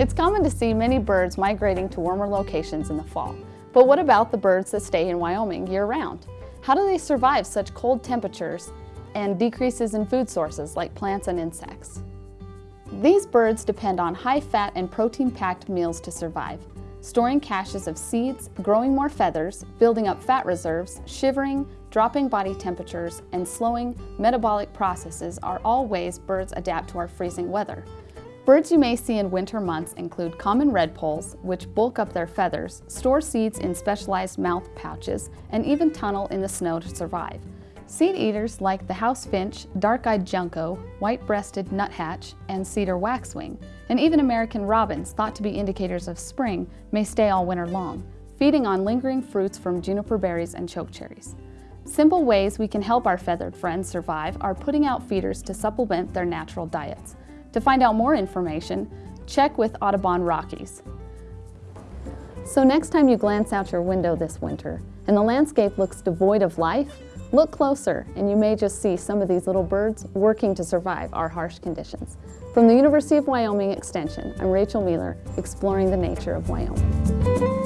It's common to see many birds migrating to warmer locations in the fall. But what about the birds that stay in Wyoming year-round? How do they survive such cold temperatures and decreases in food sources like plants and insects? These birds depend on high-fat and protein-packed meals to survive, storing caches of seeds, growing more feathers, building up fat reserves, shivering, dropping body temperatures, and slowing metabolic processes are all ways birds adapt to our freezing weather. Birds you may see in winter months include common redpolls, which bulk up their feathers, store seeds in specialized mouth pouches, and even tunnel in the snow to survive. Seed eaters like the house finch, dark-eyed junco, white-breasted nuthatch, and cedar waxwing, and even American robins, thought to be indicators of spring, may stay all winter long, feeding on lingering fruits from juniper berries and chokecherries. Simple ways we can help our feathered friends survive are putting out feeders to supplement their natural diets. To find out more information, check with Audubon Rockies. So next time you glance out your window this winter and the landscape looks devoid of life, look closer and you may just see some of these little birds working to survive our harsh conditions. From the University of Wyoming Extension, I'm Rachel Mueller, exploring the nature of Wyoming.